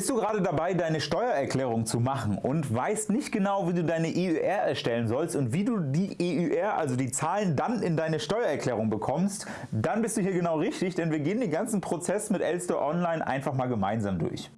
Bist du gerade dabei deine Steuererklärung zu machen und weißt nicht genau wie du deine EUR erstellen sollst und wie du die EUR, also die Zahlen dann in deine Steuererklärung bekommst, dann bist du hier genau richtig, denn wir gehen den ganzen Prozess mit Elster Online einfach mal gemeinsam durch.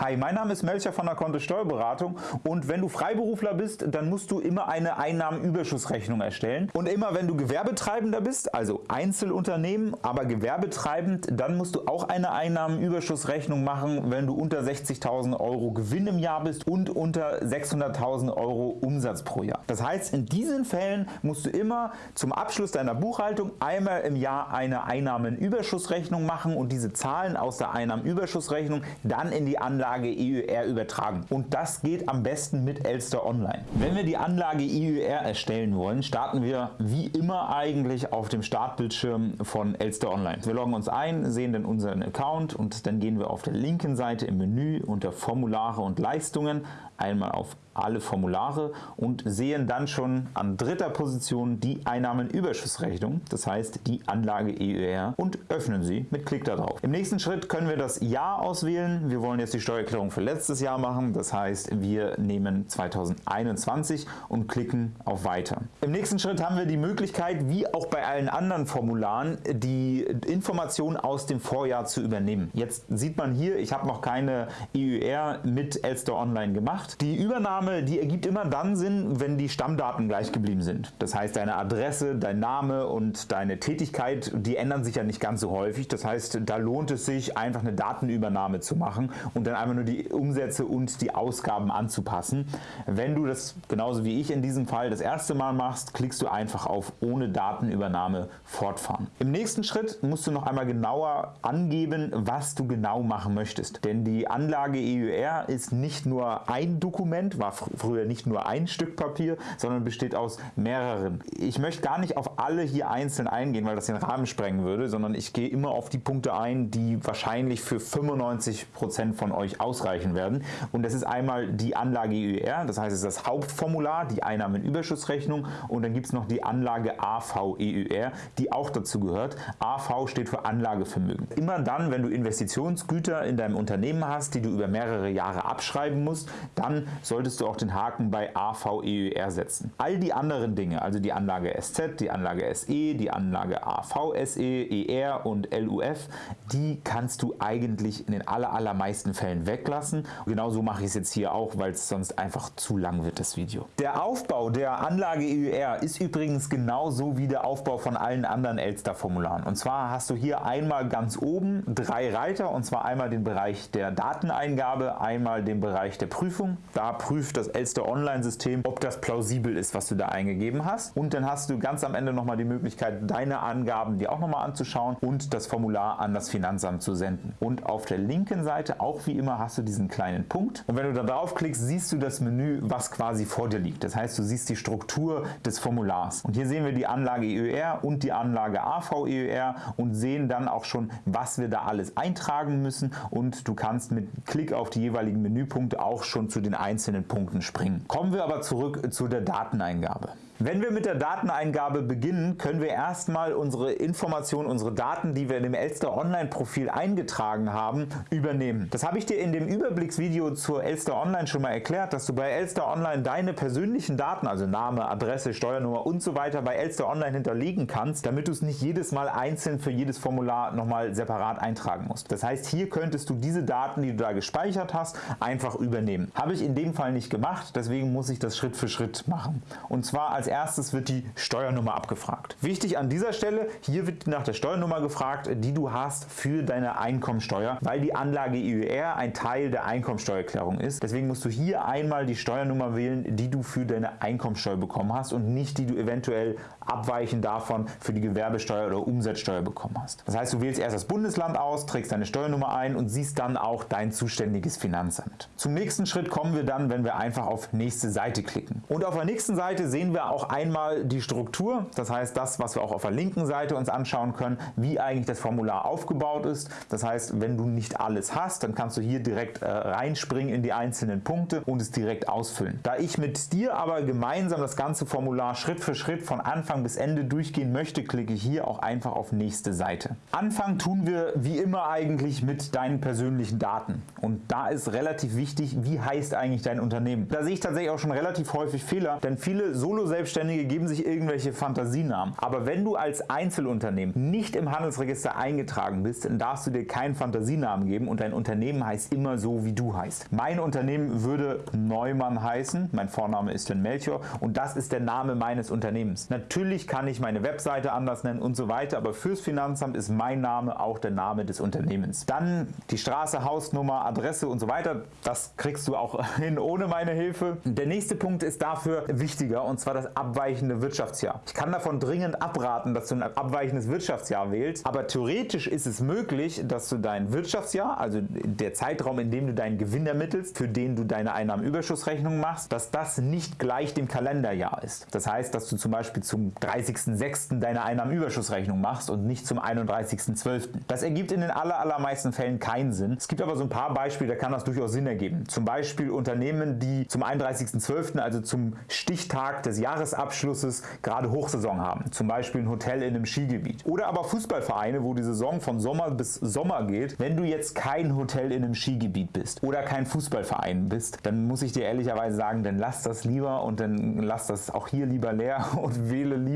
Hi, mein Name ist Melcher von der Kontist Steuerberatung und wenn du Freiberufler bist, dann musst du immer eine Einnahmenüberschussrechnung erstellen und immer wenn du Gewerbetreibender bist, also Einzelunternehmen, aber gewerbetreibend, dann musst du auch eine Einnahmenüberschussrechnung machen, wenn du unter 60.000 Euro Gewinn im Jahr bist und unter 600.000 Euro Umsatz pro Jahr. Das heißt, in diesen Fällen musst du immer zum Abschluss deiner Buchhaltung einmal im Jahr eine Einnahmenüberschussrechnung machen und diese Zahlen aus der Einnahmenüberschussrechnung dann in die Anlage Anlage EUR übertragen. Und das geht am besten mit Elster Online. Wenn wir die Anlage EUR erstellen wollen, starten wir wie immer eigentlich auf dem Startbildschirm von Elster Online. Wir loggen uns ein, sehen dann unseren Account und dann gehen wir auf der linken Seite im Menü unter Formulare und Leistungen einmal auf alle Formulare und sehen dann schon an dritter Position die Einnahmenüberschussrechnung, das heißt die Anlage EUR und öffnen sie mit Klick darauf. Im nächsten Schritt können wir das Jahr auswählen. Wir wollen jetzt die Steuererklärung für letztes Jahr machen, das heißt wir nehmen 2021 und klicken auf Weiter. Im nächsten Schritt haben wir die Möglichkeit, wie auch bei allen anderen Formularen, die Informationen aus dem Vorjahr zu übernehmen. Jetzt sieht man hier, ich habe noch keine EUR mit Elster Online gemacht gemacht. Die Übernahme die ergibt immer dann Sinn, wenn die Stammdaten gleich geblieben sind. Das heißt, deine Adresse, dein Name und deine Tätigkeit, die ändern sich ja nicht ganz so häufig. Das heißt, da lohnt es sich, einfach eine Datenübernahme zu machen und dann einfach nur die Umsätze und die Ausgaben anzupassen. Wenn du das genauso wie ich in diesem Fall das erste Mal machst, klickst du einfach auf ohne Datenübernahme fortfahren. Im nächsten Schritt musst du noch einmal genauer angeben, was du genau machen möchtest. Denn die Anlage EUR ist nicht nur ein Dokument, war früher nicht nur ein Stück Papier, sondern besteht aus mehreren. Ich möchte gar nicht auf alle hier einzeln eingehen, weil das den Rahmen sprengen würde, sondern ich gehe immer auf die Punkte ein, die wahrscheinlich für 95% von euch ausreichen werden. Und das ist einmal die Anlage EUR, das heißt es ist das Hauptformular, die Einnahmenüberschussrechnung und dann gibt es noch die Anlage AVEUR, die auch dazu gehört. AV steht für Anlagevermögen. Immer dann, wenn du Investitionsgüter in deinem Unternehmen hast, die du über mehrere Jahre abschreiben musst, dann dann solltest du auch den Haken bei AVEUR setzen. All die anderen Dinge, also die Anlage SZ, die Anlage SE, die Anlage AVSE, ER und LUF, die kannst du eigentlich in den allermeisten Fällen weglassen. Genauso mache ich es jetzt hier auch, weil es sonst einfach zu lang wird, das Video. Der Aufbau der Anlage EUR ist übrigens genauso wie der Aufbau von allen anderen Elster-Formularen. Und zwar hast du hier einmal ganz oben drei Reiter, und zwar einmal den Bereich der Dateneingabe, einmal den Bereich der Prüfung da prüft das Elster Online-System, ob das plausibel ist, was du da eingegeben hast. Und dann hast du ganz am Ende nochmal die Möglichkeit, deine Angaben dir auch nochmal anzuschauen und das Formular an das Finanzamt zu senden. Und auf der linken Seite, auch wie immer, hast du diesen kleinen Punkt. Und wenn du da drauf klickst, siehst du das Menü, was quasi vor dir liegt. Das heißt, du siehst die Struktur des Formulars. Und hier sehen wir die Anlage EUR und die Anlage AVEUR und sehen dann auch schon, was wir da alles eintragen müssen. Und du kannst mit Klick auf die jeweiligen Menüpunkte auch schon zu den einzelnen Punkten springen. Kommen wir aber zurück zu der Dateneingabe. Wenn wir mit der Dateneingabe beginnen, können wir erstmal unsere Informationen, unsere Daten, die wir in dem Elster Online Profil eingetragen haben, übernehmen. Das habe ich dir in dem Überblicksvideo zur Elster Online schon mal erklärt, dass du bei Elster Online deine persönlichen Daten, also Name, Adresse, Steuernummer und so weiter bei Elster Online hinterlegen kannst, damit du es nicht jedes Mal einzeln für jedes Formular nochmal separat eintragen musst. Das heißt, hier könntest du diese Daten, die du da gespeichert hast, einfach übernehmen. Habe ich in dem Fall nicht gemacht, deswegen muss ich das Schritt für Schritt machen. Und zwar als erstes wird die Steuernummer abgefragt. Wichtig an dieser Stelle, hier wird nach der Steuernummer gefragt, die du hast für deine Einkommensteuer, weil die Anlage EUR ein Teil der Einkommensteuererklärung ist. Deswegen musst du hier einmal die Steuernummer wählen, die du für deine Einkommensteuer bekommen hast und nicht die du eventuell abweichend davon für die Gewerbesteuer oder Umsatzsteuer bekommen hast. Das heißt, du wählst erst das Bundesland aus, trägst deine Steuernummer ein und siehst dann auch dein zuständiges Finanzamt. Zum nächsten Schritt kommen wir dann, wenn wir einfach auf nächste Seite klicken. Und auf der nächsten Seite sehen wir auch einmal die Struktur, das heißt das, was wir auch auf der linken Seite uns anschauen können, wie eigentlich das Formular aufgebaut ist. Das heißt, wenn du nicht alles hast, dann kannst du hier direkt äh, reinspringen in die einzelnen Punkte und es direkt ausfüllen. Da ich mit dir aber gemeinsam das ganze Formular Schritt für Schritt von Anfang Anfang bis Ende durchgehen möchte, klicke hier auch einfach auf nächste Seite. Anfangen tun wir wie immer eigentlich mit deinen persönlichen Daten und da ist relativ wichtig, wie heißt eigentlich dein Unternehmen. Da sehe ich tatsächlich auch schon relativ häufig Fehler, denn viele Solo-Selbstständige geben sich irgendwelche Fantasienamen. Aber wenn du als Einzelunternehmen nicht im Handelsregister eingetragen bist, dann darfst du dir keinen Fantasienamen geben und dein Unternehmen heißt immer so, wie du heißt. Mein Unternehmen würde Neumann heißen, mein Vorname ist dann Melchior und das ist der Name meines Unternehmens. Natürlich kann ich meine Webseite anders nennen und so weiter, aber fürs Finanzamt ist mein Name auch der Name des Unternehmens. Dann die Straße, Hausnummer, Adresse und so weiter, das kriegst du auch hin ohne meine Hilfe. Der nächste Punkt ist dafür wichtiger und zwar das abweichende Wirtschaftsjahr. Ich kann davon dringend abraten, dass du ein abweichendes Wirtschaftsjahr wählst, aber theoretisch ist es möglich, dass du dein Wirtschaftsjahr, also der Zeitraum, in dem du deinen Gewinn ermittelst, für den du deine Einnahmenüberschussrechnung machst, dass das nicht gleich dem Kalenderjahr ist. Das heißt, dass du zum Beispiel zum 30.06. deine Einnahmenüberschussrechnung machst und nicht zum 31.12. Das ergibt in den allermeisten Fällen keinen Sinn. Es gibt aber so ein paar Beispiele, da kann das durchaus Sinn ergeben. Zum Beispiel Unternehmen, die zum 31.12., also zum Stichtag des Jahresabschlusses, gerade Hochsaison haben. Zum Beispiel ein Hotel in einem Skigebiet. Oder aber Fußballvereine, wo die Saison von Sommer bis Sommer geht. Wenn du jetzt kein Hotel in einem Skigebiet bist oder kein Fußballverein bist, dann muss ich dir ehrlicherweise sagen, dann lass das lieber und dann lass das auch hier lieber leer und wähle lieber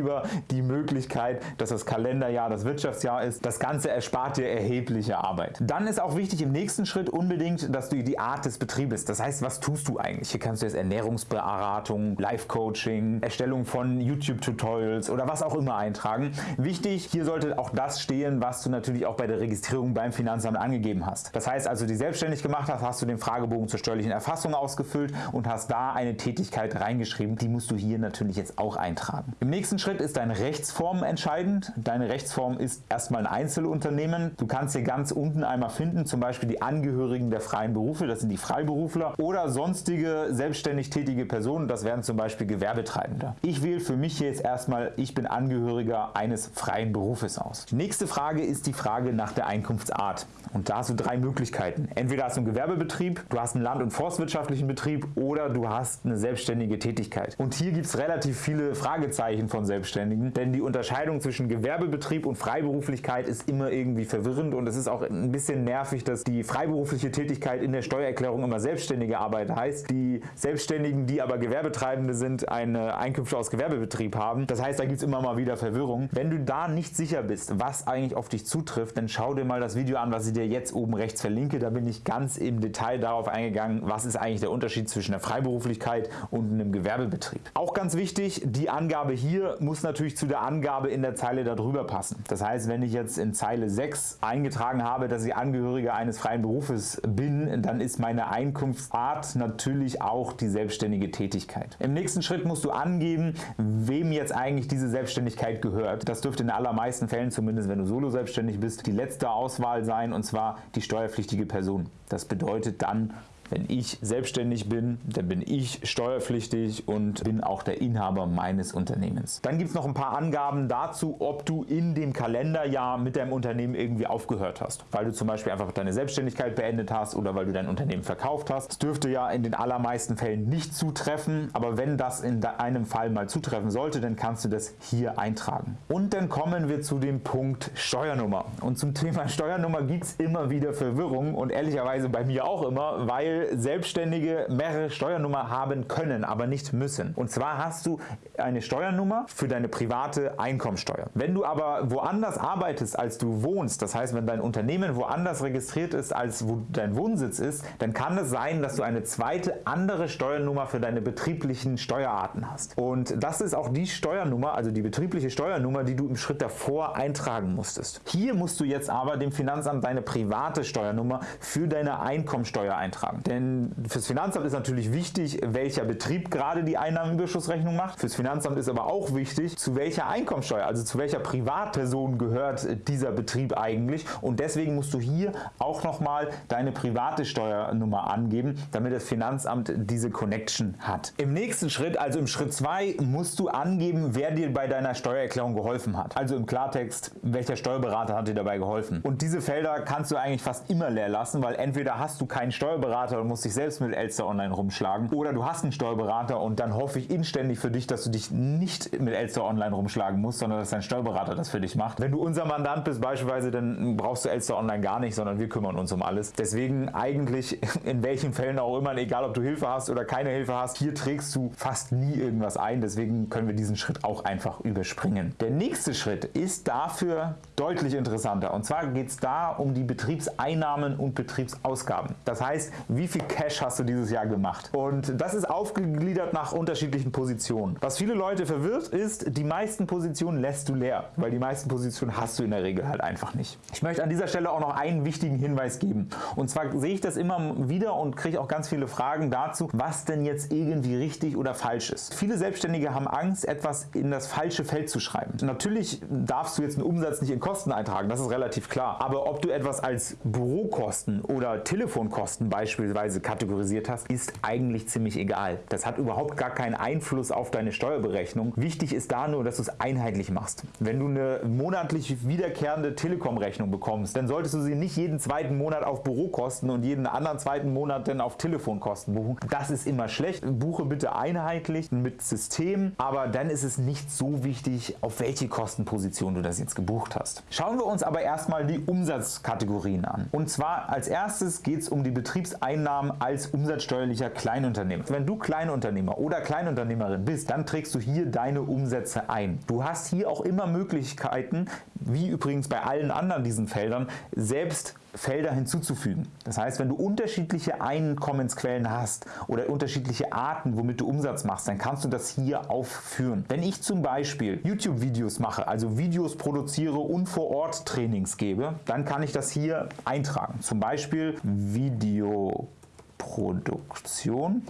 die Möglichkeit, dass das Kalenderjahr das Wirtschaftsjahr ist. Das Ganze erspart dir erhebliche Arbeit. Dann ist auch wichtig im nächsten Schritt unbedingt, dass du die Art des Betriebes, das heißt, was tust du eigentlich? Hier kannst du jetzt Ernährungsberatung, Life-Coaching, Erstellung von YouTube-Tutorials oder was auch immer eintragen. Wichtig, hier sollte auch das stehen, was du natürlich auch bei der Registrierung beim Finanzamt angegeben hast. Das heißt, als du dich selbstständig gemacht hast, hast du den Fragebogen zur steuerlichen Erfassung ausgefüllt und hast da eine Tätigkeit reingeschrieben. Die musst du hier natürlich jetzt auch eintragen. Im nächsten Schritt ist deine Rechtsform entscheidend. Deine Rechtsform ist erstmal ein Einzelunternehmen. Du kannst hier ganz unten einmal finden, zum Beispiel die Angehörigen der freien Berufe, das sind die Freiberufler oder sonstige selbstständig tätige Personen, das wären zum Beispiel Gewerbetreibende. Ich wähle für mich jetzt erstmal, ich bin Angehöriger eines freien Berufes aus. Die nächste Frage ist die Frage nach der Einkunftsart. Und da hast du drei Möglichkeiten. Entweder hast du einen Gewerbebetrieb, du hast einen land- und forstwirtschaftlichen Betrieb oder du hast eine selbstständige Tätigkeit. Und hier gibt es relativ viele Fragezeichen von Selbstständigen, denn die Unterscheidung zwischen Gewerbebetrieb und Freiberuflichkeit ist immer irgendwie verwirrend und es ist auch ein bisschen nervig, dass die freiberufliche Tätigkeit in der Steuererklärung immer selbstständige Arbeit heißt, die Selbstständigen, die aber Gewerbetreibende sind, eine Einkünfte aus Gewerbebetrieb haben. Das heißt, da gibt es immer mal wieder Verwirrung. Wenn du da nicht sicher bist, was eigentlich auf dich zutrifft, dann schau dir mal das Video an, was ich dir jetzt oben rechts verlinke. Da bin ich ganz im Detail darauf eingegangen, was ist eigentlich der Unterschied zwischen der Freiberuflichkeit und einem Gewerbebetrieb. Auch ganz wichtig, die Angabe hier muss natürlich zu der Angabe in der Zeile darüber passen. Das heißt, wenn ich jetzt in Zeile 6 eingetragen habe, dass ich Angehöriger eines freien Berufes bin, dann ist meine Einkunftsart natürlich auch die selbstständige Tätigkeit. Im nächsten Schritt musst du angeben, wem jetzt eigentlich diese Selbstständigkeit gehört. Das dürfte in allermeisten Fällen, zumindest wenn du solo selbstständig bist, die letzte Auswahl sein und zwar die steuerpflichtige Person. Das bedeutet dann wenn ich selbstständig bin, dann bin ich steuerpflichtig und bin auch der Inhaber meines Unternehmens. Dann gibt es noch ein paar Angaben dazu, ob du in dem Kalenderjahr mit deinem Unternehmen irgendwie aufgehört hast. Weil du zum Beispiel einfach deine Selbstständigkeit beendet hast oder weil du dein Unternehmen verkauft hast. Das dürfte ja in den allermeisten Fällen nicht zutreffen, aber wenn das in einem Fall mal zutreffen sollte, dann kannst du das hier eintragen. Und dann kommen wir zu dem Punkt Steuernummer. Und zum Thema Steuernummer gibt es immer wieder Verwirrung und ehrlicherweise bei mir auch immer, weil Selbstständige mehrere Steuernummer haben können, aber nicht müssen. Und zwar hast du eine Steuernummer für deine private Einkommensteuer. Wenn du aber woanders arbeitest, als du wohnst, das heißt, wenn dein Unternehmen woanders registriert ist, als wo dein Wohnsitz ist, dann kann es sein, dass du eine zweite andere Steuernummer für deine betrieblichen Steuerarten hast. Und das ist auch die Steuernummer, also die betriebliche Steuernummer, die du im Schritt davor eintragen musstest. Hier musst du jetzt aber dem Finanzamt deine private Steuernummer für deine Einkommensteuer eintragen. Denn fürs Finanzamt ist natürlich wichtig, welcher Betrieb gerade die Einnahmenüberschussrechnung macht. Fürs Finanzamt ist aber auch wichtig, zu welcher Einkommensteuer, also zu welcher Privatperson gehört dieser Betrieb eigentlich. Und deswegen musst du hier auch nochmal deine private Steuernummer angeben, damit das Finanzamt diese Connection hat. Im nächsten Schritt, also im Schritt 2, musst du angeben, wer dir bei deiner Steuererklärung geholfen hat. Also im Klartext, welcher Steuerberater hat dir dabei geholfen. Und diese Felder kannst du eigentlich fast immer leer lassen, weil entweder hast du keinen Steuerberater Steuerberater und musst dich selbst mit Elster Online rumschlagen oder du hast einen Steuerberater und dann hoffe ich inständig für dich, dass du dich nicht mit Elster Online rumschlagen musst, sondern dass dein Steuerberater das für dich macht. Wenn du unser Mandant bist beispielsweise, dann brauchst du Elster Online gar nicht, sondern wir kümmern uns um alles. Deswegen eigentlich in welchen Fällen auch immer, egal ob du Hilfe hast oder keine Hilfe hast, hier trägst du fast nie irgendwas ein. Deswegen können wir diesen Schritt auch einfach überspringen. Der nächste Schritt ist dafür deutlich interessanter und zwar geht es da um die Betriebseinnahmen und Betriebsausgaben. Das heißt, wie viel Cash hast du dieses Jahr gemacht? Und das ist aufgegliedert nach unterschiedlichen Positionen. Was viele Leute verwirrt ist, die meisten Positionen lässt du leer, weil die meisten Positionen hast du in der Regel halt einfach nicht. Ich möchte an dieser Stelle auch noch einen wichtigen Hinweis geben. Und zwar sehe ich das immer wieder und kriege auch ganz viele Fragen dazu, was denn jetzt irgendwie richtig oder falsch ist. Viele Selbstständige haben Angst, etwas in das falsche Feld zu schreiben. Natürlich darfst du jetzt einen Umsatz nicht in Kosten eintragen, das ist relativ klar. Aber ob du etwas als Bürokosten oder Telefonkosten beispielsweise kategorisiert hast, ist eigentlich ziemlich egal. Das hat überhaupt gar keinen Einfluss auf deine Steuerberechnung. Wichtig ist da nur, dass du es einheitlich machst. Wenn du eine monatlich wiederkehrende Telekom-Rechnung bekommst, dann solltest du sie nicht jeden zweiten Monat auf Bürokosten und jeden anderen zweiten Monat dann auf Telefonkosten buchen. Das ist immer schlecht. Buche bitte einheitlich mit System, aber dann ist es nicht so wichtig, auf welche Kostenposition du das jetzt gebucht hast. Schauen wir uns aber erstmal die Umsatzkategorien an. Und zwar als erstes geht es um die Betriebseinnahmen als umsatzsteuerlicher Kleinunternehmer. Wenn du Kleinunternehmer oder Kleinunternehmerin bist, dann trägst du hier deine Umsätze ein. Du hast hier auch immer Möglichkeiten, wie übrigens bei allen anderen diesen Feldern, selbst Felder hinzuzufügen. Das heißt, wenn du unterschiedliche Einkommensquellen hast oder unterschiedliche Arten, womit du Umsatz machst, dann kannst du das hier aufführen. Wenn ich zum Beispiel YouTube-Videos mache, also Videos produziere und vor Ort Trainings gebe, dann kann ich das hier eintragen. Zum Beispiel Videoproduktion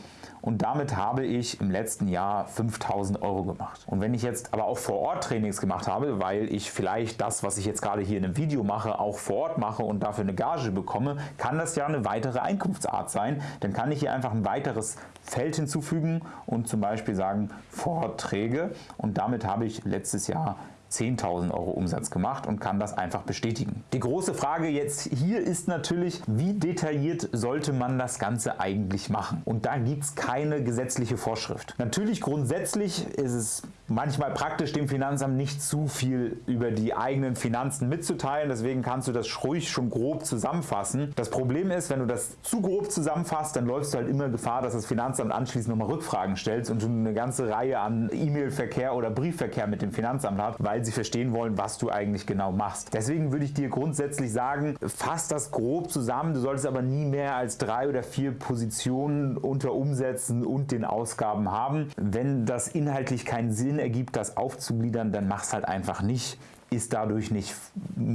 und damit habe ich im letzten Jahr 5000 Euro gemacht. Und wenn ich jetzt aber auch vor Ort Trainings gemacht habe, weil ich vielleicht das, was ich jetzt gerade hier in einem Video mache, auch vor Ort mache und dafür eine Gage bekomme, kann das ja eine weitere Einkunftsart sein. Dann kann ich hier einfach ein weiteres Feld hinzufügen und zum Beispiel sagen Vorträge und damit habe ich letztes Jahr 10.000 Euro Umsatz gemacht und kann das einfach bestätigen. Die große Frage jetzt hier ist natürlich, wie detailliert sollte man das Ganze eigentlich machen? Und da gibt es keine gesetzliche Vorschrift. Natürlich grundsätzlich ist es manchmal praktisch dem Finanzamt nicht zu viel über die eigenen Finanzen mitzuteilen, deswegen kannst du das ruhig schon grob zusammenfassen. Das Problem ist, wenn du das zu grob zusammenfasst, dann läufst du halt immer Gefahr, dass das Finanzamt anschließend nochmal Rückfragen stellst und du eine ganze Reihe an E-Mail-Verkehr oder Briefverkehr mit dem Finanzamt hast, weil sie verstehen wollen, was du eigentlich genau machst. Deswegen würde ich dir grundsätzlich sagen, fass das grob zusammen, du solltest aber nie mehr als drei oder vier Positionen unter Umsätzen und den Ausgaben haben. Wenn das inhaltlich keinen Sinn ergibt, das aufzugliedern, dann mach es halt einfach nicht ist dadurch nicht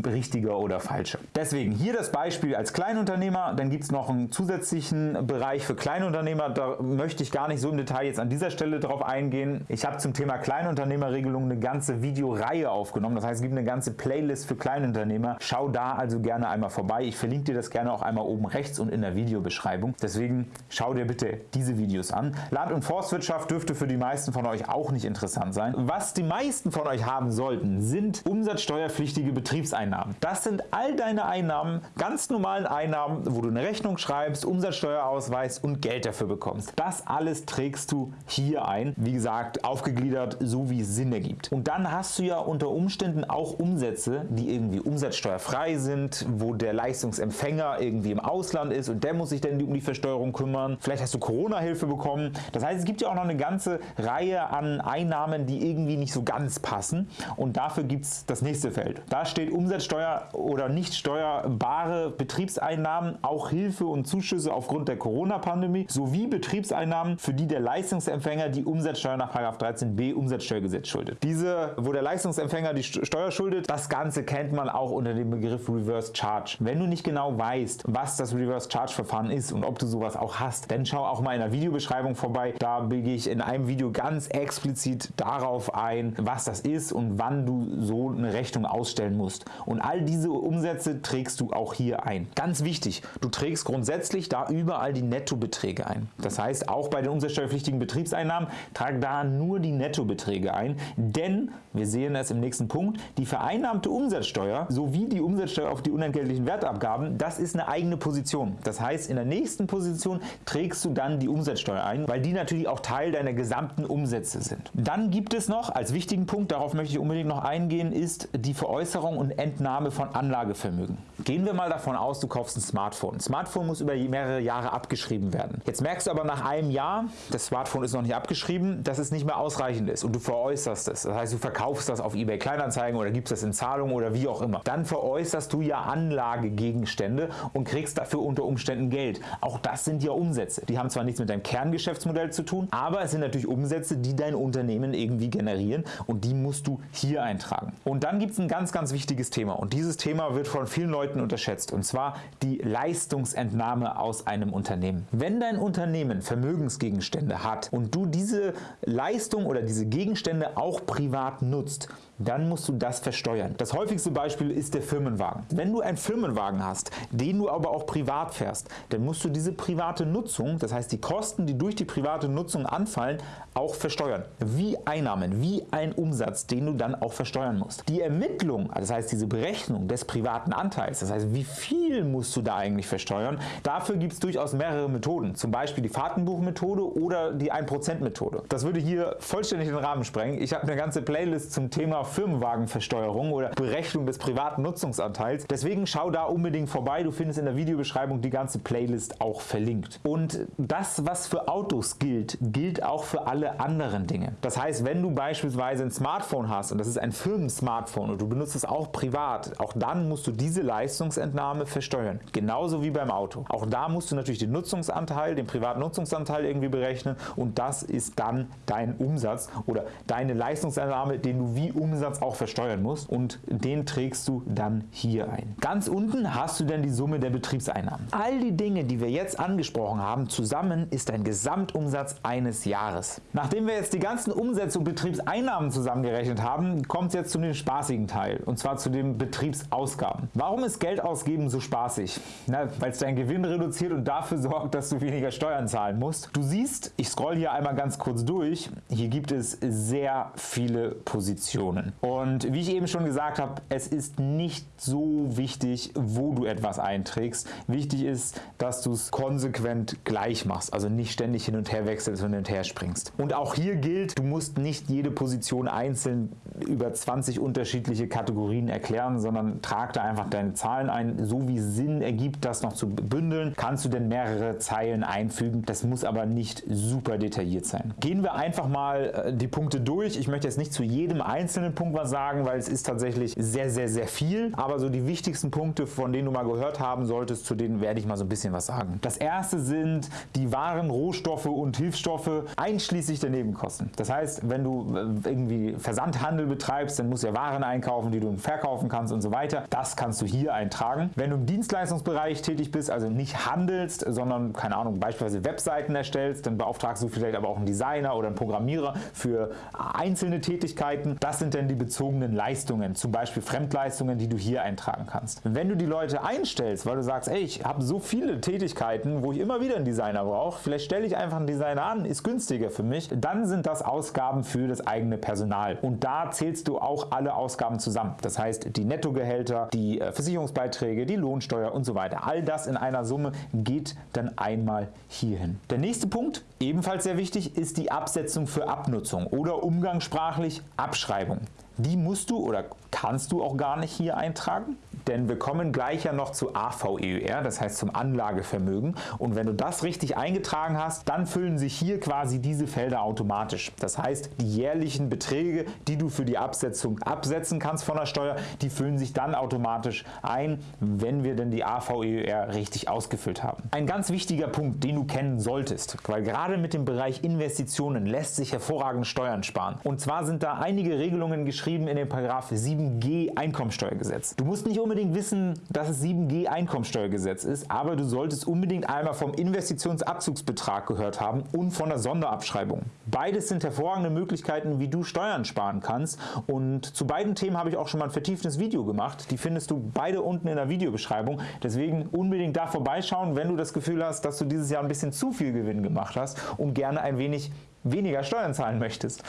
richtiger oder falscher. Deswegen hier das Beispiel als Kleinunternehmer, dann gibt es noch einen zusätzlichen Bereich für Kleinunternehmer, da möchte ich gar nicht so im Detail jetzt an dieser Stelle drauf eingehen. Ich habe zum Thema Kleinunternehmerregelung eine ganze Videoreihe aufgenommen, das heißt es gibt eine ganze Playlist für Kleinunternehmer. Schau da also gerne einmal vorbei, ich verlinke dir das gerne auch einmal oben rechts und in der Videobeschreibung. Deswegen schau dir bitte diese Videos an. Land- und Forstwirtschaft dürfte für die meisten von euch auch nicht interessant sein. Was die meisten von euch haben sollten, sind Umsätze umsatzsteuerpflichtige Betriebseinnahmen. Das sind all deine Einnahmen, ganz normalen Einnahmen, wo du eine Rechnung schreibst, Umsatzsteuerausweis und Geld dafür bekommst. Das alles trägst du hier ein, wie gesagt, aufgegliedert, so wie es Sinn ergibt. Und dann hast du ja unter Umständen auch Umsätze, die irgendwie umsatzsteuerfrei sind, wo der Leistungsempfänger irgendwie im Ausland ist und der muss sich dann um die Versteuerung kümmern. Vielleicht hast du Corona-Hilfe bekommen. Das heißt, es gibt ja auch noch eine ganze Reihe an Einnahmen, die irgendwie nicht so ganz passen und dafür gibt es das das nächste Feld. Da steht Umsatzsteuer oder nicht steuerbare Betriebseinnahmen, auch Hilfe und Zuschüsse aufgrund der Corona-Pandemie sowie Betriebseinnahmen, für die der Leistungsempfänger die Umsatzsteuer nach 13b Umsatzsteuergesetz schuldet. Diese, wo der Leistungsempfänger die Steuer schuldet, das Ganze kennt man auch unter dem Begriff Reverse Charge. Wenn du nicht genau weißt, was das Reverse Charge Verfahren ist und ob du sowas auch hast, dann schau auch mal in der Videobeschreibung vorbei. Da gehe ich in einem Video ganz explizit darauf ein, was das ist und wann du so eine eine Rechnung ausstellen musst. Und all diese Umsätze trägst du auch hier ein. Ganz wichtig, du trägst grundsätzlich da überall die Nettobeträge ein. Das heißt, auch bei den umsatzsteuerpflichtigen Betriebseinnahmen trag da nur die Nettobeträge ein, denn, wir sehen es im nächsten Punkt, die vereinnahmte Umsatzsteuer sowie die Umsatzsteuer auf die unentgeltlichen Wertabgaben, das ist eine eigene Position. Das heißt, in der nächsten Position trägst du dann die Umsatzsteuer ein, weil die natürlich auch Teil deiner gesamten Umsätze sind. Dann gibt es noch als wichtigen Punkt, darauf möchte ich unbedingt noch eingehen, ist die Veräußerung und Entnahme von Anlagevermögen. Gehen wir mal davon aus, du kaufst ein Smartphone. Ein Smartphone muss über mehrere Jahre abgeschrieben werden. Jetzt merkst du aber nach einem Jahr, das Smartphone ist noch nicht abgeschrieben, dass es nicht mehr ausreichend ist und du veräußerst es. Das heißt, du verkaufst das auf eBay Kleinanzeigen oder gibst das in Zahlung oder wie auch immer. Dann veräußerst du ja Anlagegegenstände und kriegst dafür unter Umständen Geld. Auch das sind ja Umsätze. Die haben zwar nichts mit deinem Kerngeschäftsmodell zu tun, aber es sind natürlich Umsätze, die dein Unternehmen irgendwie generieren und die musst du hier eintragen. Und dann gibt es ein ganz, ganz wichtiges Thema und dieses Thema wird von vielen Leuten unterschätzt und zwar die Leistungsentnahme aus einem Unternehmen. Wenn dein Unternehmen Vermögensgegenstände hat und du diese Leistung oder diese Gegenstände auch privat nutzt, dann musst du das versteuern. Das häufigste Beispiel ist der Firmenwagen. Wenn du einen Firmenwagen hast, den du aber auch privat fährst, dann musst du diese private Nutzung, das heißt die Kosten, die durch die private Nutzung anfallen, auch versteuern. Wie Einnahmen, wie ein Umsatz, den du dann auch versteuern musst. Die Ermittlung, das heißt diese Berechnung des privaten Anteils, das heißt wie viel musst du da eigentlich versteuern, dafür gibt es durchaus mehrere Methoden. Zum Beispiel die Fahrtenbuchmethode oder die 1% Methode. Das würde hier vollständig den Rahmen sprengen. Ich habe eine ganze Playlist zum Thema Firmenwagenversteuerung oder Berechnung des privaten Nutzungsanteils. Deswegen schau da unbedingt vorbei. Du findest in der Videobeschreibung die ganze Playlist auch verlinkt. Und das, was für Autos gilt, gilt auch für alle anderen Dinge. Das heißt, wenn du beispielsweise ein Smartphone hast und das ist ein Firmensmartphone und du benutzt es auch privat, auch dann musst du diese Leistungsentnahme versteuern. Genauso wie beim Auto. Auch da musst du natürlich den Nutzungsanteil, den privaten Nutzungsanteil irgendwie berechnen und das ist dann dein Umsatz oder deine Leistungsentnahme, den du wie Umsatz Umsatz auch versteuern musst und den trägst du dann hier ein. Ganz unten hast du dann die Summe der Betriebseinnahmen. All die Dinge, die wir jetzt angesprochen haben, zusammen ist ein Gesamtumsatz eines Jahres. Nachdem wir jetzt die ganzen Umsätze und Betriebseinnahmen zusammengerechnet haben, kommt es jetzt zu dem spaßigen Teil und zwar zu den Betriebsausgaben. Warum ist Geld ausgeben so spaßig? Weil es deinen Gewinn reduziert und dafür sorgt, dass du weniger Steuern zahlen musst. Du siehst, ich scroll hier einmal ganz kurz durch, hier gibt es sehr viele Positionen. Und wie ich eben schon gesagt habe, es ist nicht so wichtig, wo du etwas einträgst. Wichtig ist, dass du es konsequent gleich machst, also nicht ständig hin und her wechselst und hin und her springst. Und auch hier gilt, du musst nicht jede Position einzeln über 20 unterschiedliche Kategorien erklären, sondern trag da einfach deine Zahlen ein, so wie Sinn ergibt, das noch zu bündeln, kannst du denn mehrere Zeilen einfügen. Das muss aber nicht super detailliert sein. Gehen wir einfach mal äh, die Punkte durch. Ich möchte jetzt nicht zu jedem einzelnen Punkt was sagen, weil es ist tatsächlich sehr, sehr, sehr viel. Aber so die wichtigsten Punkte, von denen du mal gehört haben solltest, zu denen werde ich mal so ein bisschen was sagen. Das erste sind die Waren, Rohstoffe und Hilfsstoffe einschließlich der Nebenkosten. Das heißt, wenn du äh, irgendwie Versandhandel betreibst, dann musst du ja Waren einkaufen, die du verkaufen kannst und so weiter. Das kannst du hier eintragen. Wenn du im Dienstleistungsbereich tätig bist, also nicht handelst, sondern, keine Ahnung, beispielsweise Webseiten erstellst, dann beauftragst du vielleicht aber auch einen Designer oder einen Programmierer für einzelne Tätigkeiten. Das sind dann die bezogenen Leistungen, zum Beispiel Fremdleistungen, die du hier eintragen kannst. Wenn du die Leute einstellst, weil du sagst, ey, ich habe so viele Tätigkeiten, wo ich immer wieder einen Designer brauche, vielleicht stelle ich einfach einen Designer an, ist günstiger für mich, dann sind das Ausgaben für das eigene Personal. Und da zählst du auch alle Ausgaben zusammen. Das heißt, die Nettogehälter, die äh, Versicherungsbeiträge, die Lohnsteuer und so weiter. All das in einer Summe geht dann einmal hierhin. Der nächste Punkt, ebenfalls sehr wichtig, ist die Absetzung für Abnutzung oder umgangssprachlich Abschreibung. Die musst du oder kannst du auch gar nicht hier eintragen denn wir kommen gleich ja noch zu AVEUR, das heißt zum Anlagevermögen und wenn du das richtig eingetragen hast, dann füllen sich hier quasi diese Felder automatisch. Das heißt, die jährlichen Beträge, die du für die Absetzung absetzen kannst von der Steuer, die füllen sich dann automatisch ein, wenn wir denn die AVEUR richtig ausgefüllt haben. Ein ganz wichtiger Punkt, den du kennen solltest, weil gerade mit dem Bereich Investitionen lässt sich hervorragend Steuern sparen. Und zwar sind da einige Regelungen geschrieben in dem Paragraph 7g Einkommensteuergesetz. Du musst nicht unbedingt unbedingt wissen, dass es 7G Einkommensteuergesetz ist, aber du solltest unbedingt einmal vom Investitionsabzugsbetrag gehört haben und von der Sonderabschreibung. Beides sind hervorragende Möglichkeiten, wie du Steuern sparen kannst und zu beiden Themen habe ich auch schon mal ein vertieftes Video gemacht. Die findest du beide unten in der Videobeschreibung. Deswegen unbedingt da vorbeischauen, wenn du das Gefühl hast, dass du dieses Jahr ein bisschen zu viel Gewinn gemacht hast und gerne ein wenig weniger Steuern zahlen möchtest.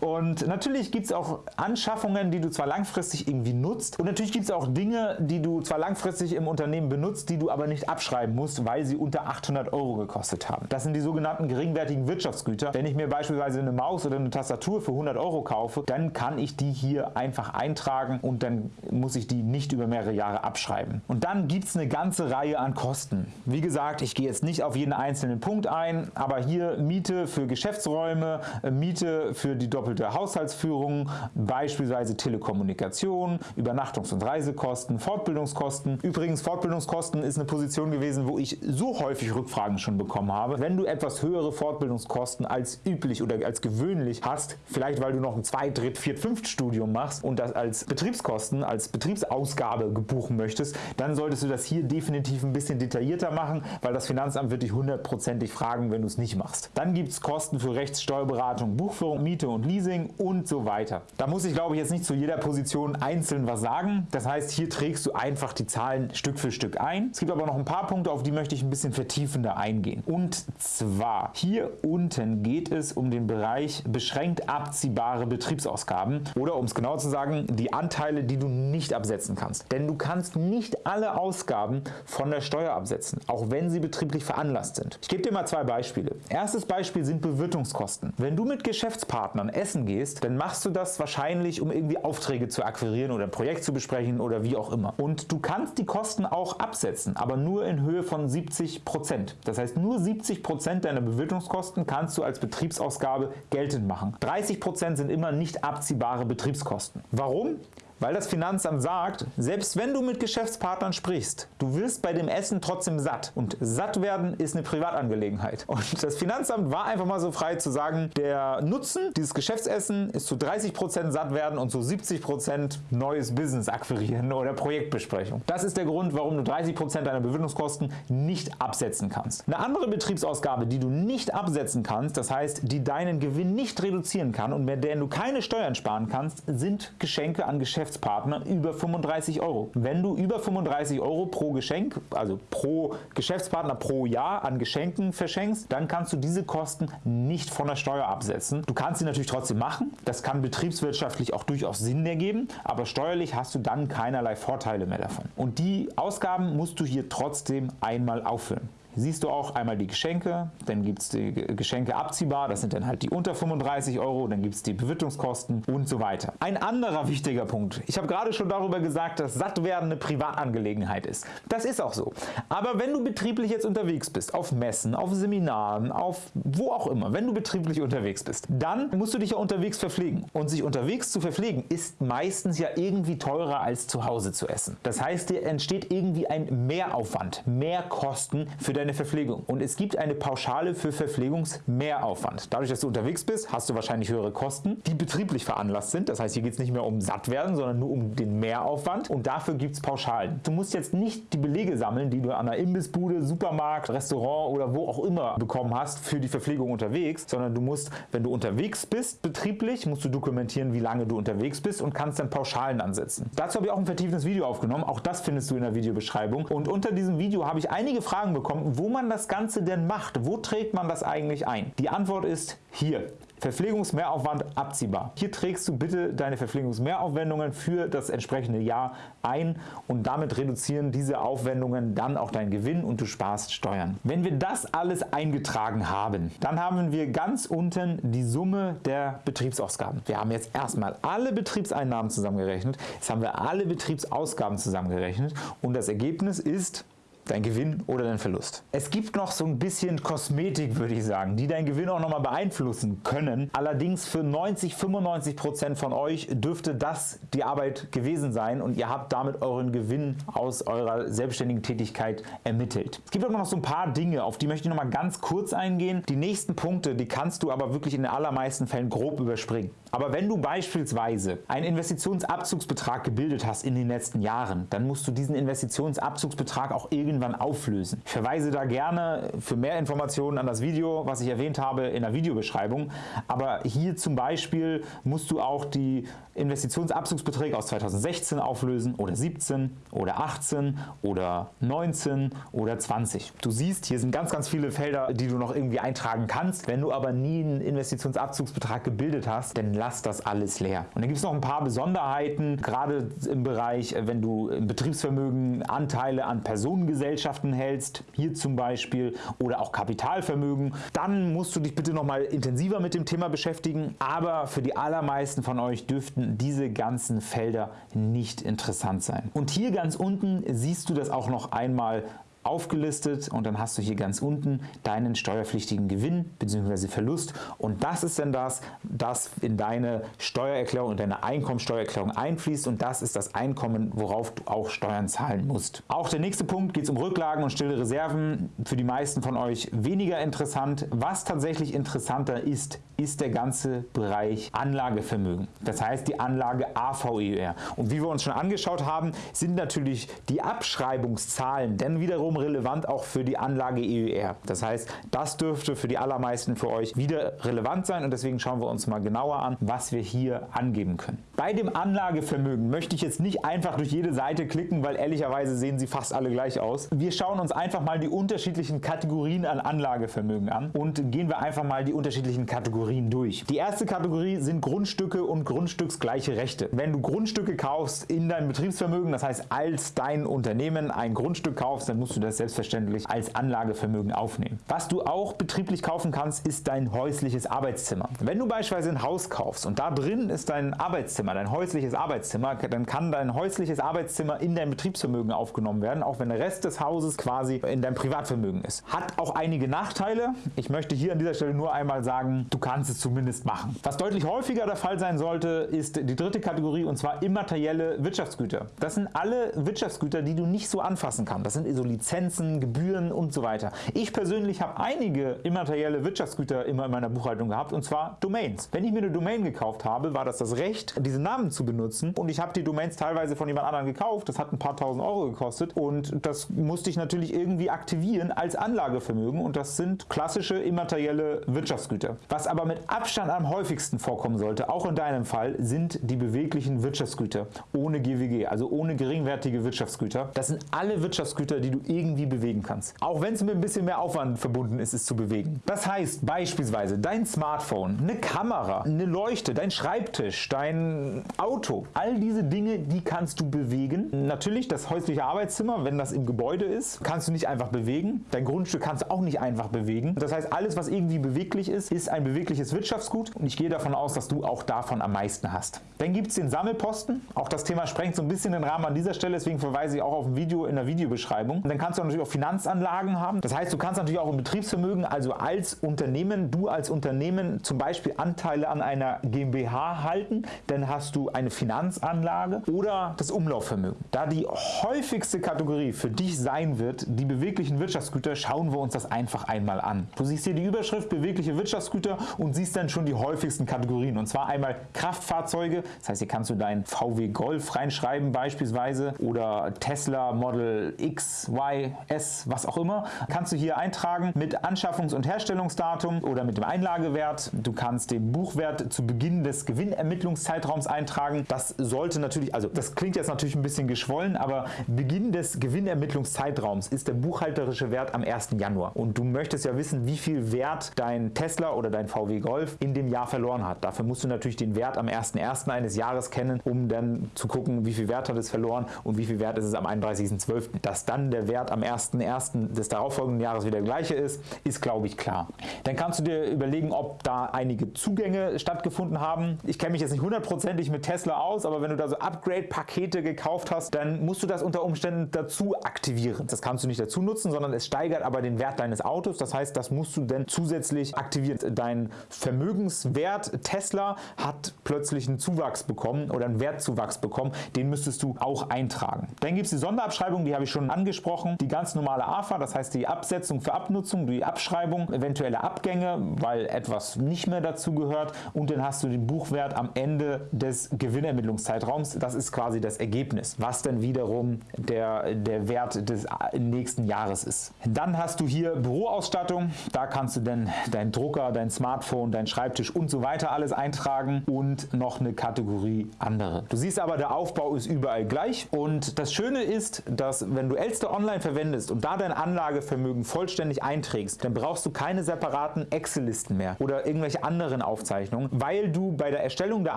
Und natürlich gibt es auch Anschaffungen, die du zwar langfristig irgendwie nutzt und natürlich gibt es auch Dinge, die du zwar langfristig im Unternehmen benutzt, die du aber nicht abschreiben musst, weil sie unter 800 Euro gekostet haben. Das sind die sogenannten geringwertigen Wirtschaftsgüter. Wenn ich mir beispielsweise eine Maus oder eine Tastatur für 100 Euro kaufe, dann kann ich die hier einfach eintragen und dann muss ich die nicht über mehrere Jahre abschreiben. Und dann gibt es eine ganze Reihe an Kosten. Wie gesagt, ich gehe jetzt nicht auf jeden einzelnen Punkt ein, aber hier Miete für Geschäftsräume Büroräume, äh, Miete für die doppelte Haushaltsführung, beispielsweise Telekommunikation, Übernachtungs- und Reisekosten, Fortbildungskosten. Übrigens, Fortbildungskosten ist eine Position gewesen, wo ich so häufig Rückfragen schon bekommen habe. Wenn du etwas höhere Fortbildungskosten als üblich oder als gewöhnlich hast, vielleicht weil du noch ein 2, 3, 4, 5 Studium machst und das als Betriebskosten, als Betriebsausgabe buchen möchtest, dann solltest du das hier definitiv ein bisschen detaillierter machen, weil das Finanzamt wird dich hundertprozentig fragen, wenn du es nicht machst. Dann gibt es Kosten für Rechts Steuerberatung, Buchführung, Miete und Leasing und so weiter. Da muss ich glaube ich jetzt nicht zu jeder Position einzeln was sagen. Das heißt, hier trägst du einfach die Zahlen Stück für Stück ein. Es gibt aber noch ein paar Punkte, auf die möchte ich ein bisschen vertiefender eingehen. Und zwar hier unten geht es um den Bereich beschränkt abziehbare Betriebsausgaben oder um es genau zu sagen, die Anteile, die du nicht absetzen kannst. Denn du kannst nicht alle Ausgaben von der Steuer absetzen, auch wenn sie betrieblich veranlasst sind. Ich gebe dir mal zwei Beispiele. Erstes Beispiel sind Bewirtungskosten. Kosten. Wenn du mit Geschäftspartnern essen gehst, dann machst du das wahrscheinlich, um irgendwie Aufträge zu akquirieren oder ein Projekt zu besprechen oder wie auch immer. Und du kannst die Kosten auch absetzen, aber nur in Höhe von 70%. Das heißt, nur 70% deiner Bewirtungskosten kannst du als Betriebsausgabe geltend machen. 30% sind immer nicht abziehbare Betriebskosten. Warum? Weil das Finanzamt sagt, selbst wenn du mit Geschäftspartnern sprichst, du wirst bei dem Essen trotzdem satt. Und satt werden ist eine Privatangelegenheit. Und das Finanzamt war einfach mal so frei zu sagen, der Nutzen dieses Geschäftsessen ist zu 30% satt werden und zu 70% neues Business akquirieren oder Projektbesprechung. Das ist der Grund, warum du 30% deiner Bewirtungskosten nicht absetzen kannst. Eine andere Betriebsausgabe, die du nicht absetzen kannst, das heißt, die deinen Gewinn nicht reduzieren kann und mit der du keine Steuern sparen kannst, sind Geschenke an Geschäftspartner Geschäftspartner über 35 Euro. Wenn du über 35 Euro pro Geschenk, also pro Geschäftspartner pro Jahr an Geschenken verschenkst, dann kannst du diese Kosten nicht von der Steuer absetzen. Du kannst sie natürlich trotzdem machen, das kann betriebswirtschaftlich auch durchaus Sinn ergeben, aber steuerlich hast du dann keinerlei Vorteile mehr davon. Und die Ausgaben musst du hier trotzdem einmal auffüllen siehst du auch einmal die Geschenke, dann gibt es die Geschenke abziehbar, das sind dann halt die unter 35 Euro, dann gibt es die Bewirtungskosten und so weiter. Ein anderer wichtiger Punkt, ich habe gerade schon darüber gesagt, dass Sattwerden eine Privatangelegenheit ist. Das ist auch so. Aber wenn du betrieblich jetzt unterwegs bist, auf Messen, auf Seminaren, auf wo auch immer, wenn du betrieblich unterwegs bist, dann musst du dich ja unterwegs verpflegen. Und sich unterwegs zu verpflegen ist meistens ja irgendwie teurer als zu Hause zu essen. Das heißt, dir entsteht irgendwie ein Mehraufwand, mehr Kosten für dein deine Verpflegung. Und es gibt eine Pauschale für Verpflegungsmehraufwand. Dadurch, dass du unterwegs bist, hast du wahrscheinlich höhere Kosten, die betrieblich veranlasst sind. Das heißt, hier geht es nicht mehr um satt werden, sondern nur um den Mehraufwand. Und dafür gibt es Pauschalen. Du musst jetzt nicht die Belege sammeln, die du an einer Imbissbude, Supermarkt, Restaurant oder wo auch immer bekommen hast für die Verpflegung unterwegs, sondern du musst, wenn du unterwegs bist, betrieblich, musst du dokumentieren, wie lange du unterwegs bist und kannst dann Pauschalen ansetzen. Dazu habe ich auch ein vertieftes Video aufgenommen. Auch das findest du in der Videobeschreibung. Und unter diesem Video habe ich einige Fragen bekommen, wo man das Ganze denn macht. Wo trägt man das eigentlich ein? Die Antwort ist hier. Verpflegungsmehraufwand abziehbar. Hier trägst du bitte deine Verpflegungsmehraufwendungen für das entsprechende Jahr ein und damit reduzieren diese Aufwendungen dann auch deinen Gewinn und du sparst Steuern. Wenn wir das alles eingetragen haben, dann haben wir ganz unten die Summe der Betriebsausgaben. Wir haben jetzt erstmal alle Betriebseinnahmen zusammengerechnet, jetzt haben wir alle Betriebsausgaben zusammengerechnet und das Ergebnis ist dein Gewinn oder dein Verlust. Es gibt noch so ein bisschen Kosmetik, würde ich sagen, die deinen Gewinn auch nochmal beeinflussen können. Allerdings für 90-95% von euch dürfte das die Arbeit gewesen sein und ihr habt damit euren Gewinn aus eurer selbstständigen Tätigkeit ermittelt. Es gibt aber noch so ein paar Dinge, auf die möchte ich nochmal ganz kurz eingehen. Die nächsten Punkte, die kannst du aber wirklich in den allermeisten Fällen grob überspringen. Aber wenn du beispielsweise einen Investitionsabzugsbetrag gebildet hast in den letzten Jahren, dann musst du diesen Investitionsabzugsbetrag auch irgendwann auflösen. Ich verweise da gerne für mehr Informationen an das Video, was ich erwähnt habe in der Videobeschreibung. Aber hier zum Beispiel musst du auch die Investitionsabzugsbeträge aus 2016 auflösen oder 17 oder 18 oder 19 oder 20. Du siehst, hier sind ganz, ganz viele Felder, die du noch irgendwie eintragen kannst. Wenn du aber nie einen Investitionsabzugsbetrag gebildet hast, dann lass das alles leer. Und dann gibt es noch ein paar Besonderheiten, gerade im Bereich, wenn du im Betriebsvermögen Anteile an Personengesellschaften hältst, hier zum Beispiel, oder auch Kapitalvermögen, dann musst du dich bitte noch mal intensiver mit dem Thema beschäftigen. Aber für die allermeisten von euch dürften diese ganzen Felder nicht interessant sein. Und hier ganz unten siehst du das auch noch einmal aufgelistet und dann hast du hier ganz unten deinen steuerpflichtigen Gewinn bzw. Verlust und das ist dann das, das in deine Steuererklärung und deine Einkommensteuererklärung einfließt und das ist das Einkommen, worauf du auch Steuern zahlen musst. Auch der nächste Punkt geht es um Rücklagen und stille Reserven, für die meisten von euch weniger interessant. Was tatsächlich interessanter ist, ist der ganze Bereich Anlagevermögen. Das heißt die Anlage AVER. Und wie wir uns schon angeschaut haben, sind natürlich die Abschreibungszahlen denn wiederum relevant auch für die Anlage EUR. Das heißt, das dürfte für die allermeisten für euch wieder relevant sein und deswegen schauen wir uns mal genauer an, was wir hier angeben können. Bei dem Anlagevermögen möchte ich jetzt nicht einfach durch jede Seite klicken, weil ehrlicherweise sehen sie fast alle gleich aus. Wir schauen uns einfach mal die unterschiedlichen Kategorien an Anlagevermögen an und gehen wir einfach mal die unterschiedlichen Kategorien durch. Die erste Kategorie sind Grundstücke und grundstücksgleiche Rechte. Wenn du Grundstücke kaufst in deinem Betriebsvermögen, das heißt als dein Unternehmen ein Grundstück kaufst, dann musst du das selbstverständlich als Anlagevermögen aufnehmen. Was du auch betrieblich kaufen kannst, ist dein häusliches Arbeitszimmer. Wenn du beispielsweise ein Haus kaufst und da drin ist dein Arbeitszimmer, dein häusliches Arbeitszimmer, dann kann dein häusliches Arbeitszimmer in dein Betriebsvermögen aufgenommen werden, auch wenn der Rest des Hauses quasi in deinem Privatvermögen ist. Hat auch einige Nachteile. Ich möchte hier an dieser Stelle nur einmal sagen, du kannst es zumindest machen. Was deutlich häufiger der Fall sein sollte, ist die dritte Kategorie und zwar immaterielle Wirtschaftsgüter. Das sind alle Wirtschaftsgüter, die du nicht so anfassen kannst. Das sind so Lizenzen, Gebühren und so weiter. Ich persönlich habe einige immaterielle Wirtschaftsgüter immer in meiner Buchhaltung gehabt und zwar Domains. Wenn ich mir eine Domain gekauft habe, war das das Recht, diese Namen zu benutzen und ich habe die Domains teilweise von jemand anderem gekauft. Das hat ein paar tausend Euro gekostet und das musste ich natürlich irgendwie aktivieren als Anlagevermögen und das sind klassische immaterielle Wirtschaftsgüter. Was aber mit Abstand am häufigsten vorkommen sollte, auch in deinem Fall, sind die beweglichen Wirtschaftsgüter ohne GWG, also ohne geringwertige Wirtschaftsgüter. Das sind alle Wirtschaftsgüter, die du irgendwie bewegen kannst. Auch wenn es mit ein bisschen mehr Aufwand verbunden ist, es zu bewegen. Das heißt beispielsweise dein Smartphone, eine Kamera, eine Leuchte, dein Schreibtisch, dein Auto, all diese Dinge, die kannst du bewegen. Natürlich das häusliche Arbeitszimmer, wenn das im Gebäude ist, kannst du nicht einfach bewegen. Dein Grundstück kannst du auch nicht einfach bewegen. Das heißt, alles, was irgendwie beweglich ist, ist ein bewegliches Wirtschaftsgut und ich gehe davon aus, dass du auch davon am meisten hast. Dann gibt es den Sammelposten. Auch das Thema sprengt so ein bisschen den Rahmen an dieser Stelle, deswegen verweise ich auch auf ein Video in der Videobeschreibung. Und dann kannst du natürlich auch Finanzanlagen haben. Das heißt, du kannst natürlich auch im Betriebsvermögen, also als Unternehmen, du als Unternehmen zum Beispiel Anteile an einer GmbH halten, dann hast du eine Finanzanlage oder das Umlaufvermögen. Da die häufigste Kategorie für dich sein wird, die beweglichen Wirtschaftsgüter, schauen wir uns das einfach einmal an. Du siehst hier die Überschrift bewegliche Wirtschaftsgüter und siehst dann schon die häufigsten Kategorien. Und zwar einmal Kraftfahrzeuge, das heißt hier kannst du deinen VW Golf reinschreiben beispielsweise oder Tesla Model X, Y, S, was auch immer. Kannst du hier eintragen mit Anschaffungs- und Herstellungsdatum oder mit dem Einlagewert. Du kannst den Buchwert zu Beginn des Gewinnermittlungszeitraums eintragen. Das sollte natürlich, also das klingt jetzt natürlich ein bisschen geschwollen, aber Beginn des Gewinnermittlungszeitraums ist der buchhalterische Wert am 1. Januar. Und du möchtest ja wissen, wie viel Wert dein Tesla oder dein VW Golf in dem Jahr verloren hat. Dafür musst du natürlich den Wert am 1.1. eines Jahres kennen, um dann zu gucken, wie viel Wert hat es verloren und wie viel Wert ist es am 31.12. Dass dann der Wert Wert am 1.1. des darauffolgenden Jahres wieder der gleiche ist, ist glaube ich klar. Dann kannst du dir überlegen, ob da einige Zugänge stattgefunden haben. Ich kenne mich jetzt nicht hundertprozentig mit Tesla aus, aber wenn du da so Upgrade-Pakete gekauft hast, dann musst du das unter Umständen dazu aktivieren. Das kannst du nicht dazu nutzen, sondern es steigert aber den Wert deines Autos. Das heißt, das musst du dann zusätzlich aktivieren. Dein Vermögenswert Tesla hat plötzlich einen Zuwachs bekommen oder einen Wertzuwachs bekommen. Den müsstest du auch eintragen. Dann gibt es die Sonderabschreibung, die habe ich schon angesprochen. Die ganz normale AFA, das heißt die Absetzung für Abnutzung, die Abschreibung, eventuelle Abgänge, weil etwas nicht mehr dazu gehört und dann hast du den Buchwert am Ende des Gewinnermittlungszeitraums. Das ist quasi das Ergebnis, was dann wiederum der, der Wert des nächsten Jahres ist. Dann hast du hier Büroausstattung, da kannst du dann deinen Drucker, dein Smartphone, dein Schreibtisch und so weiter alles eintragen und noch eine Kategorie andere. Du siehst aber, der Aufbau ist überall gleich und das Schöne ist, dass wenn du Elster Online verwendest und da dein Anlagevermögen vollständig einträgst, dann brauchst du keine separaten Excel-Listen mehr oder irgendwelche anderen Aufzeichnungen, weil du bei der Erstellung der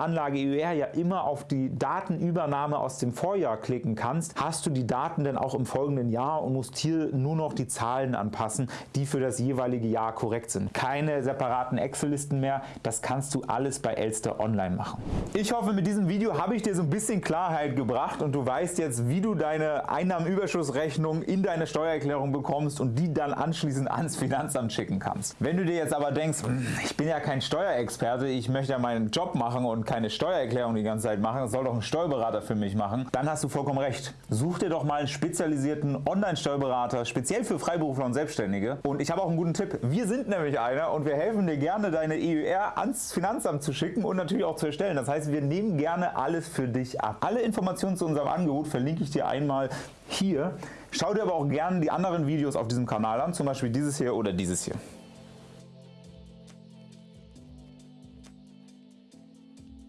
Anlage EUR ja immer auf die Datenübernahme aus dem Vorjahr klicken kannst, hast du die Daten dann auch im folgenden Jahr und musst hier nur noch die Zahlen anpassen, die für das jeweilige Jahr korrekt sind. Keine separaten Excel-Listen mehr, das kannst du alles bei Elster Online machen. Ich hoffe, mit diesem Video habe ich dir so ein bisschen Klarheit gebracht und du weißt jetzt, wie du deine Einnahmenüberschussrechnung in deine Steuererklärung bekommst und die dann anschließend ans Finanzamt schicken kannst. Wenn du dir jetzt aber denkst, hm, ich bin ja kein Steuerexperte, ich möchte ja meinen Job machen und keine Steuererklärung die ganze Zeit machen, das soll doch ein Steuerberater für mich machen, dann hast du vollkommen recht. Such dir doch mal einen spezialisierten Online-Steuerberater, speziell für Freiberufler und Selbstständige. Und ich habe auch einen guten Tipp. Wir sind nämlich einer und wir helfen dir gerne, deine EUR ans Finanzamt zu schicken und natürlich auch zu erstellen. Das heißt, wir nehmen gerne alles für dich ab. Alle Informationen zu unserem Angebot verlinke ich dir einmal hier. Schau dir aber auch gerne die anderen Videos auf diesem Kanal an, zum Beispiel dieses hier oder dieses hier.